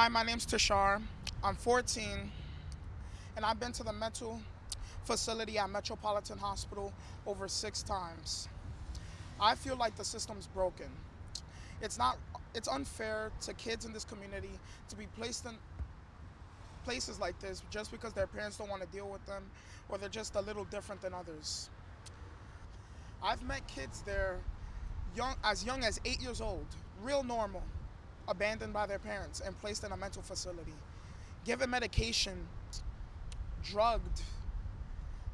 Hi, my name's Tashar. I'm 14, and I've been to the mental facility at Metropolitan Hospital over six times. I feel like the system's broken. It's not. It's unfair to kids in this community to be placed in places like this just because their parents don't want to deal with them, or they're just a little different than others. I've met kids there, young as young as eight years old, real normal abandoned by their parents and placed in a mental facility, given medication, drugged.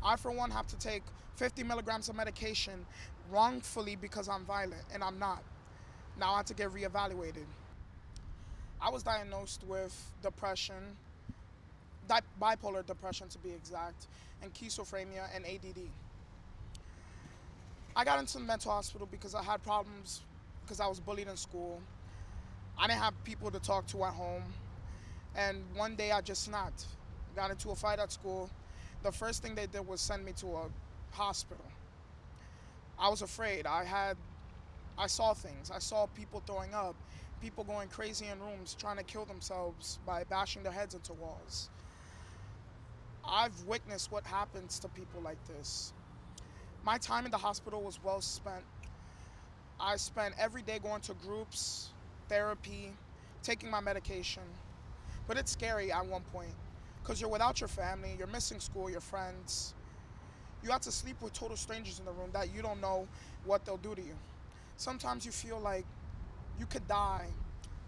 I, for one, have to take 50 milligrams of medication wrongfully because I'm violent, and I'm not. Now I have to get reevaluated. I was diagnosed with depression, bipolar depression to be exact, and schizophrenia and ADD. I got into the mental hospital because I had problems because I was bullied in school. I didn't have people to talk to at home. And one day I just snapped. Got into a fight at school. The first thing they did was send me to a hospital. I was afraid. I had, I saw things. I saw people throwing up, people going crazy in rooms trying to kill themselves by bashing their heads into walls. I've witnessed what happens to people like this. My time in the hospital was well spent. I spent every day going to groups, therapy, taking my medication. But it's scary at one point because you're without your family, you're missing school, your friends. You have to sleep with total strangers in the room that you don't know what they'll do to you. Sometimes you feel like you could die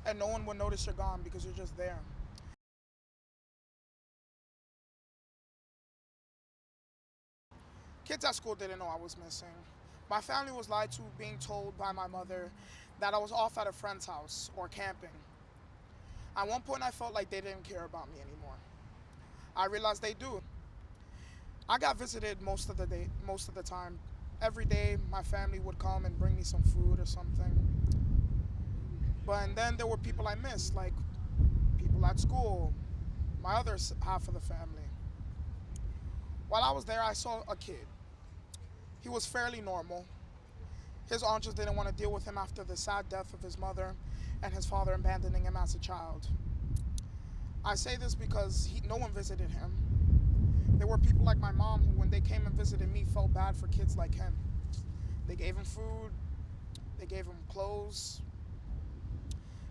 and no one will notice you're gone because you're just there. Kids at school didn't know I was missing. My family was lied to, being told by my mother that I was off at a friend's house or camping. At one point, I felt like they didn't care about me anymore. I realized they do. I got visited most of the day, most of the time. Every day, my family would come and bring me some food or something. But and then there were people I missed, like people at school, my other half of the family. While I was there, I saw a kid he was fairly normal. His aunt just didn't want to deal with him after the sad death of his mother and his father abandoning him as a child. I say this because he, no one visited him. There were people like my mom who, when they came and visited me, felt bad for kids like him. They gave him food, they gave him clothes.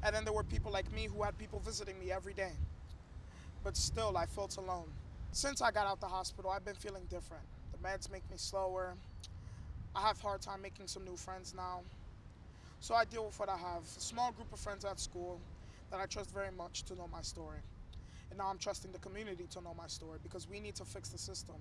And then there were people like me who had people visiting me every day. But still, I felt alone. Since I got out the hospital, I've been feeling different. The meds make me slower. I have hard time making some new friends now. So I deal with what I have. A small group of friends at school that I trust very much to know my story. And now I'm trusting the community to know my story because we need to fix the system.